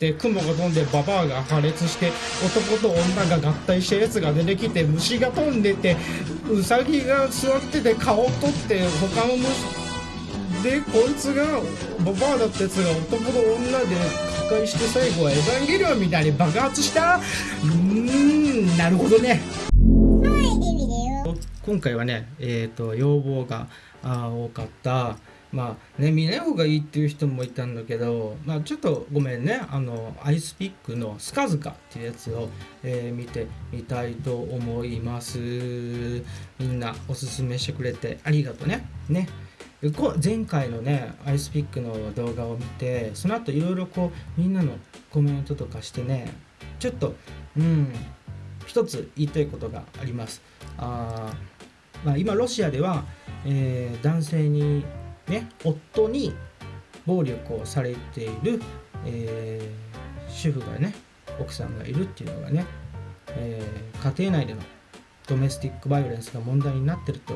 って雲が飛んでババアが破裂して男と女が合体したやつが出てきて虫が飛んでてウサギが座ってて顔を取って他の虫でこいつがババアだったやつが男と女で破壊して最後はエヴァンゲリオンみたいに爆発した。うーんなるほどね。今回はねえっ、と要望が多かったまあね見ない方がいいっていう人もいたんだけどまあちょっとごめんねあのアイスピックのスカズカっていうやつを、えー見てみたいと思います。みんなおすすめしてくれてありがとうね。ね。こ前回のねアイスピックの動画を見てその後いろいろこうみんなのコメントとかしてねちょっとうん一つ言いたいことがあります。あー、まあ、今ロシアでは、えー男性にね夫に暴力をされている、えー主婦がね奥さんがいるっていうのがね、えー家庭内でのドメスティックバイオレンスが問題になってると、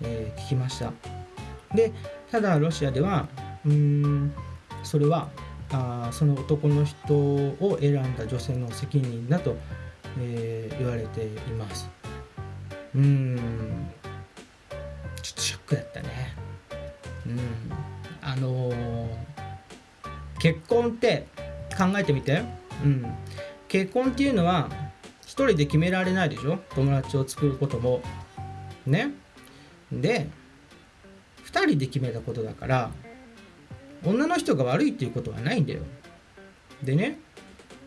えー聞きました。でただロシアではうーんそれはあその男の人を選んだ女性の責任だと、えー言われています。うーんちょっとショックだったね。うん。あのー結婚って考えてみて。うん。結婚っていうのは一人で決められないでしょ？友達を作ることも。ね？で2人で決めたことだから女の人が悪いっていうことはないんだよ。でね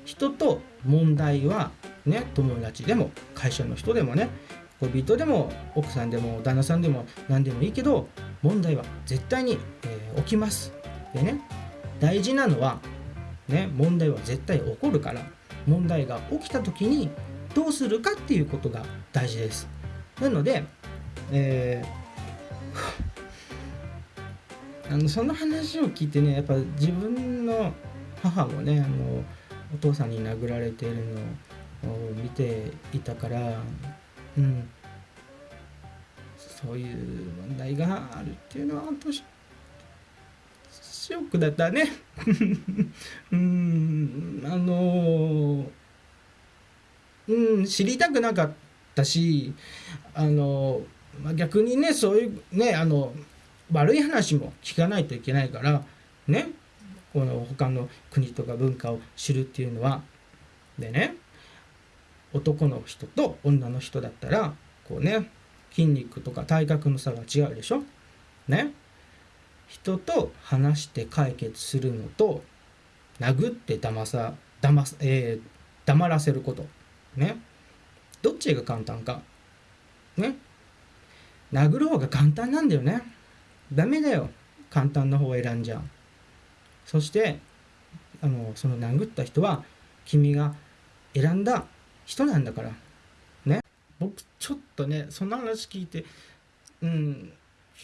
人と問題はね友達でも会社の人でもね恋人でも奥さんでも旦那さんでも何でもいいけど問題は絶対に、えー起きます。でね大事なのはね問題は絶対起こるから問題が起きた時にどうするかっていうことが大事です。なので、えー あのその話を聞いてねやっぱ自分の母もねあのお父さんに殴られているのを見ていたからうん。そういう問題があるっていうのは本当ショックだったね。うん。あのうん知りたくなかったしあの、まあ、逆にねそういうねあの悪い話も聞かないといけないからね。この他の国とか文化を知るっていうのは。でね。男の人と女の人だったらこうね筋肉とか体格の差が違うでしょ？ね？人と話して解決するのと殴って騙さ騙、えー黙らせること。ね？どっちが簡単か？ね？殴る方が簡単なんだよね。ダメだよ。簡単な方を選んじゃう。そしてあのその殴った人は君が選んだ人なんだから。ね。僕ちょっとねその話聞いてうん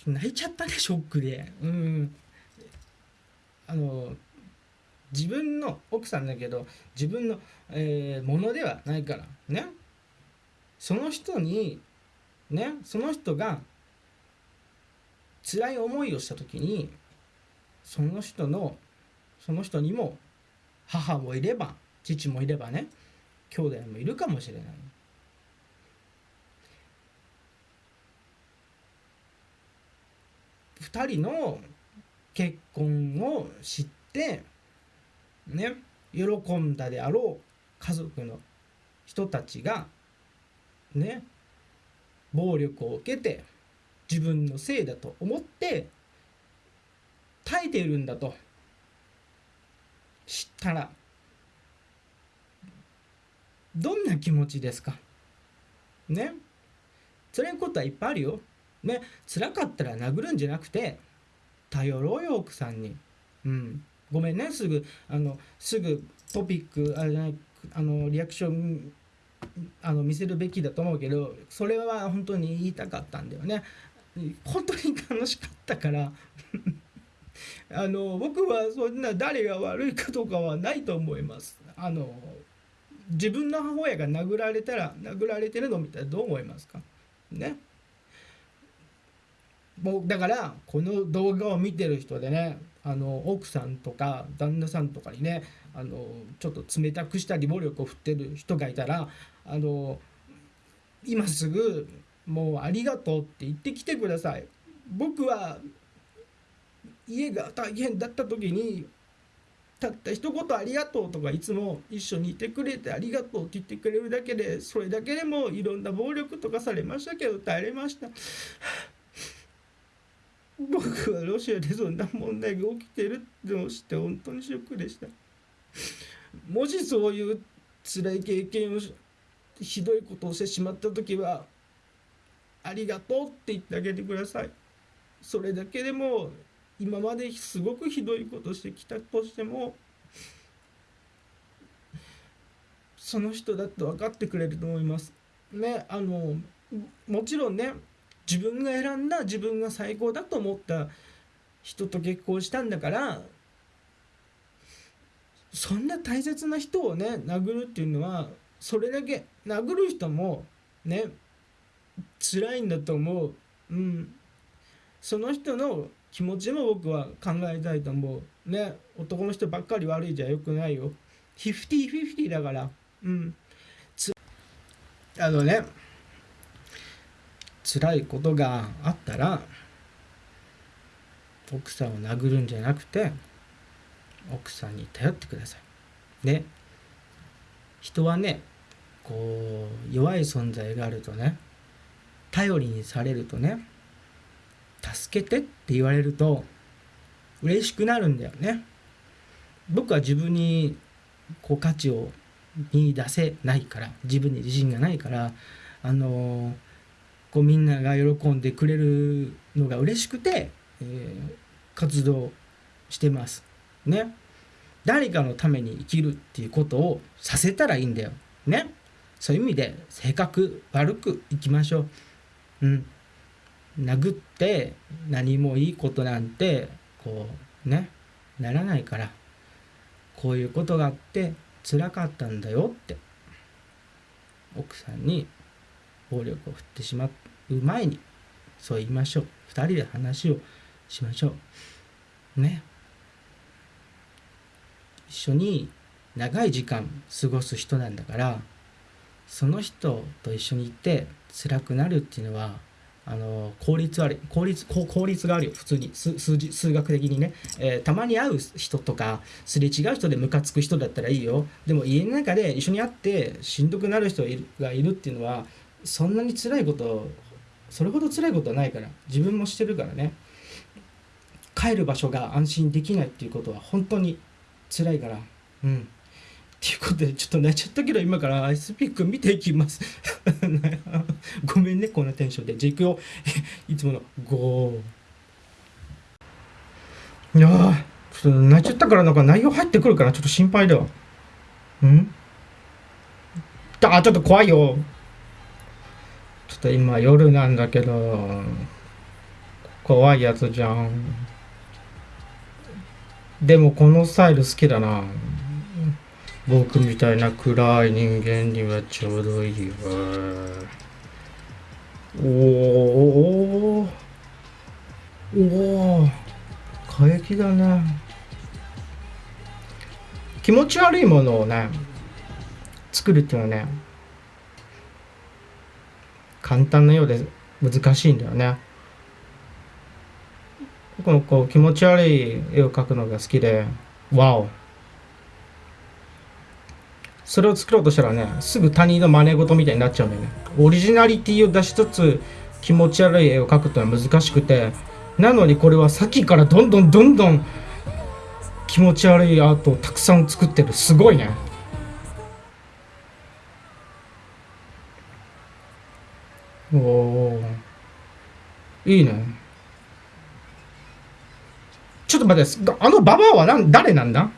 泣いちゃったねショックで。うん。あの自分の奥さんだけど自分の、えーものではないから。ね。その人にねその人が辛い思いをした時にその人のその人にも母もいれば父もいればね兄弟もいるかもしれない。2人の結婚を知ってね喜んだであろう家族の人たちがね暴力を受けて自分のせいだと思って耐えているんだと知ったらどんな気持ちですか？ね辛いことはいっぱいあるよ。ね辛かったら殴るんじゃなくて頼ろうよ奥さんに。うんごめんねすぐあのすぐトピックあれじゃないあのリアクションあの見せるべきだと思うけどそれは本当に言いたかったんだよね。本当に楽しかったから あの僕はそんな誰が悪いかとかはないと思います。あの自分の母親が殴られたら殴られてるのを見たらどう思いますか？ねもうだからこの動画を見てる人でねあの奥さんとか旦那さんとかにねあのちょっと冷たくしたり暴力を振ってる人がいたらあの今すぐもうありがとうって言ってきてください。僕は家が大変だった時にたった一言ありがとうとかいつも一緒にいてくれてありがとうって言ってくれるだけでそれだけでもいろんな暴力とかされましたけど耐えれました。僕はロシアでそんな問題が起きてるのを知って本当にショックでした。もしそういう辛い経験をひどいことをしてしまった時はありがとうって言ってあげてください。それだけでも今まですごくひどいことしてきたとしてもその人だって分かってくれると思います。ねあのもちろんね自分が選んだ自分が最高だと思った人と結婚したんだからそんな大切な人をね殴るっていうのはそれだけ殴る人もね辛いんだと思う。うん、その人の気持ちも僕は考えたいと思う。ね男の人ばっかり悪いじゃよくないよ。フィフティフィフティだから。うん。あのね辛いことがあったら奥さんを殴るんじゃなくて奥さんに頼ってください。ね。人はねこう弱い存在があるとね頼りにされるとね助けてって言われると嬉しくなるんだよね。僕は自分にこう価値を見出せないから自分に自信がないからあのこうみんなが喜んでくれるのが嬉しくて、えー、活動してます。ね。誰かのために生きるっていうことをさせたらいいんだよ。ね。そういう意味で性格悪くいきましょう。うん。殴って何もいいことなんてこうねならないからこういうことがあって辛かったんだよって奥さんに暴力を振ってしまう前にそう言いましょう。2人で話をしましょう。ね。一緒に長い時間過ごす人なんだからその人と一緒にいて辛くなるっていうのはあの効率悪い効率効率があるよ普通に数字数学的にね、えー、たまに会う人とかすれ違う人でムカつく人だったらいいよ。でも家の中で一緒に会ってしんどくなる人がいるっていうのはそんなに辛いことそれほど辛いことはないから自分もしてるからね。帰る場所が安心できないっていうことは本当に辛いから。うん。っていうことでちょっと寝ちゃったけど今からアイスピック見ていきます。ごめんねこんなテンションで。じゃあいくよ。いつもの5いやちょっと泣いちゃったからなんか内容入ってくるからちょっと心配だわ。ん？あちょっと怖いよ。ちょっと今夜なんだけど怖いやつじゃん。でもこのスタイル好きだな。僕みたいな暗い人間にはちょうどいいわ。おおおお過激だね気持ち悪いものをね作るっていうのはね簡単なようで難しいんだよねこのこう気持ち悪い絵を描くのが好きでわおそれを作ろうとしたらねすぐ他人の真似事みたいになっちゃうんだよね。オリジナリティを出しつつ気持ち悪い絵を描くってのは難しくて。なのにこれはさっきからどんどんどんどん気持ち悪いアートをたくさん作ってる。すごいね。おおいいね。ちょっと待ってあのババアは誰なんだ？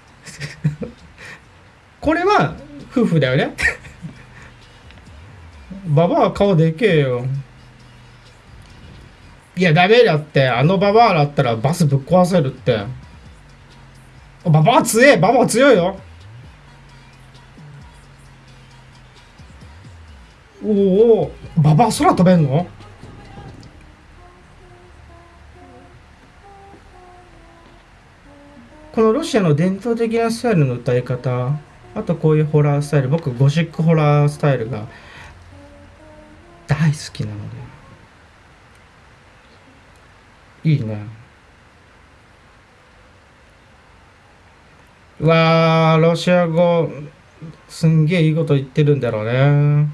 これは夫婦だよね。ババア顔でけえよ。いやダメだって。あのババアだったらバスぶっ壊せるって。ババア強え。ババア強いよ。おおババア空飛べんの？このロシアの伝統的なスタイルの歌い方。あとこういうホラースタイル僕ゴシックホラースタイルが大好きなので。いいね。わーロシア語すんげえいいこと言ってるんだろうね。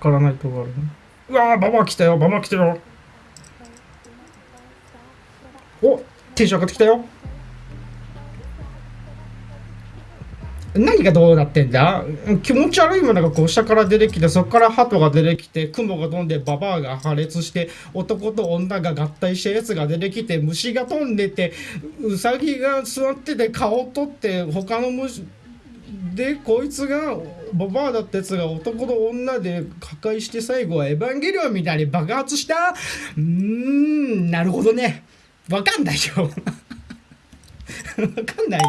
わからないとこあるね。うわーババア来たよババア来たよおテンション上がってきたよ。何がどうなってんだ？気持ち悪いものがこう下から出てきてそこから鳩が出てきて雲が飛んでババアが破裂して男と女が合体したやつが出てきて虫が飛んでてウサギが座ってて顔を取って他の虫でこいつがババアだったやつが男と女で破壊して最後はエヴァンゲリオンみたいに爆発した？うーんなるほどね。わかんないよ。わかんないよ。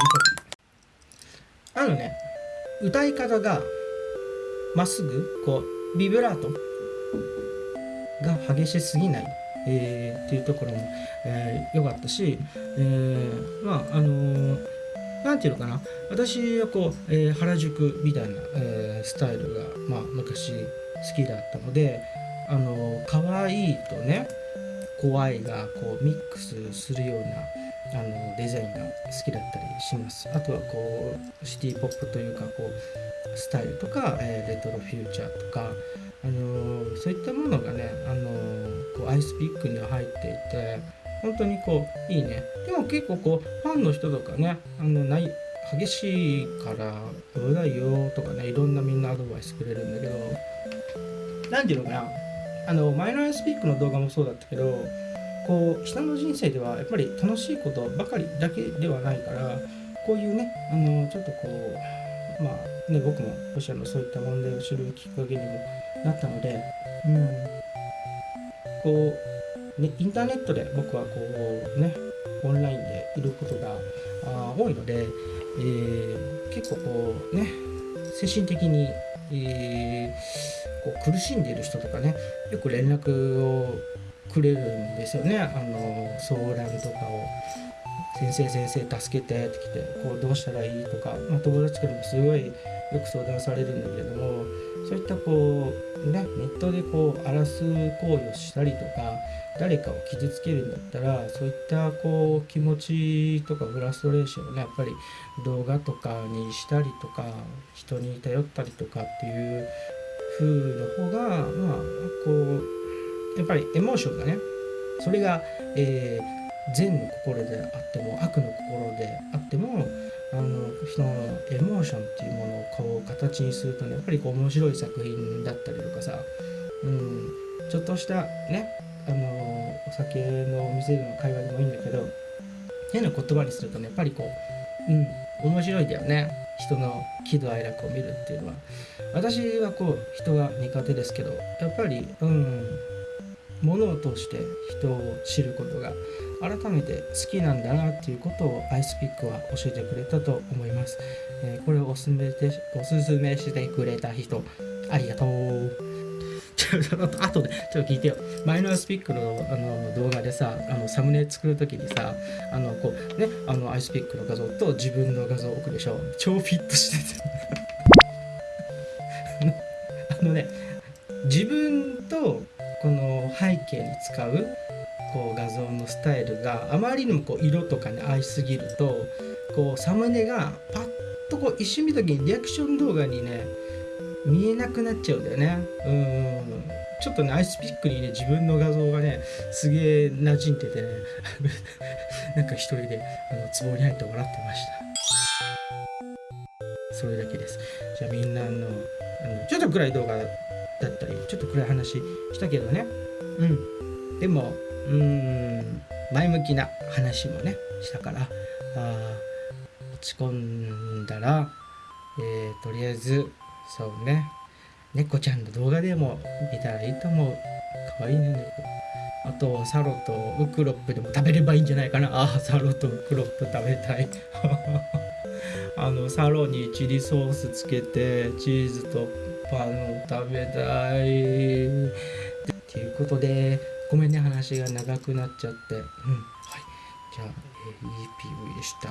あのね。歌い方がまっすぐこうビブラート。が激しすぎない、えーっていうところも良、えー良かったし、えーまああのーなんていうのかな。私はこう、えー原宿みたいな、えースタイルが、まあ、昔好きだったのであのー可愛いとね怖いがこうミックスするようなあのデザインが好きだったりします。あとはこうシティポップというかこうスタイルとか、えーレトロフューチャーとか、あのーそういったものがね、あのーこうアイスピックには入っていて本当にこういいね。でも結構こうファンの人とかねあのない激しいから危ないよとかねいろんなみんなアドバイスくれるんだけど何ていうのかな。あのマイナーアイスピックの動画もそうだったけどこう人の人生ではやっぱり楽しいことばかりだけではないからこういうねあのちょっとこうまあね僕もロシアのそういった問題を知るきっかけにもなったので、うん、こう、ね、インターネットで僕はこうねオンラインでいることが多いので、えー結構こうね精神的に、えーこう苦しんでいる人とかねよく連絡をくれるんですよねあの相談とかを「先生先生助けて」って来て「こうどうしたらいい?」とか、まあ、友達からもすごいよく相談されるんだけれどもそういったこうねネットでこう荒らす行為をしたりとか誰かを傷つけるんだったらそういったこう気持ちとかフラストレーションをねやっぱり動画とかにしたりとか人に頼ったりとかっていう風の方がまあこうやっぱりエモーションがね。それが、えー善の心であっても悪の心であってもあのそのエモーションっていうものをこう形にするとねやっぱりこう面白い作品だったりとかさ、うん、ちょっとしたねあのお酒のお店での会話でもいいんだけど変な言葉にするとねやっぱりこううん面白いだよね。人の喜怒哀楽を見るっていうのは。私はこう人が苦手ですけどやっぱりうん物を通して人を知ることが改めて好きなんだなっていうことをアイスピックは教えてくれたと思います、えーこれをおすすめでおすすめしてくれた人ありがとう。ちょっとあとでちょっと聞いてよ。マイナースピックのあの動画でさあのサムネ作る時にさあのこうねあのアイスピックの画像と自分の画像を置くでしょ。超フィットしてて。あのね自分とこの背景に使うこう画像のスタイルがあまりにもこう色とかに合いすぎるとこうサムネがパッとこう一瞬見た時にリアクション動画にね見えなくなっちゃうんだよね。うん。ちょっとねアイスピックにね自分の画像がねすげえ馴染んでてね なんか一人であの壺に入って笑ってました。それだけです。じゃあみんなのあのちょっと暗い動画だったりちょっと暗い話したけどね。うん。でもうーん前向きな話もねしたからあー落ち込んだら、えーとりあえずそうね猫ちゃんの動画でも見たらいいと思う。かわいいね猫。あとサロとウクロップでも食べればいいんじゃないかな。あーサロとウクロップ食べたい。あのサロにチリソースつけてチーズとパン食べたい。っていうことで、ごめんね、話が長くなっちゃって。うん。はい。じゃあ、えー、いい PV でした。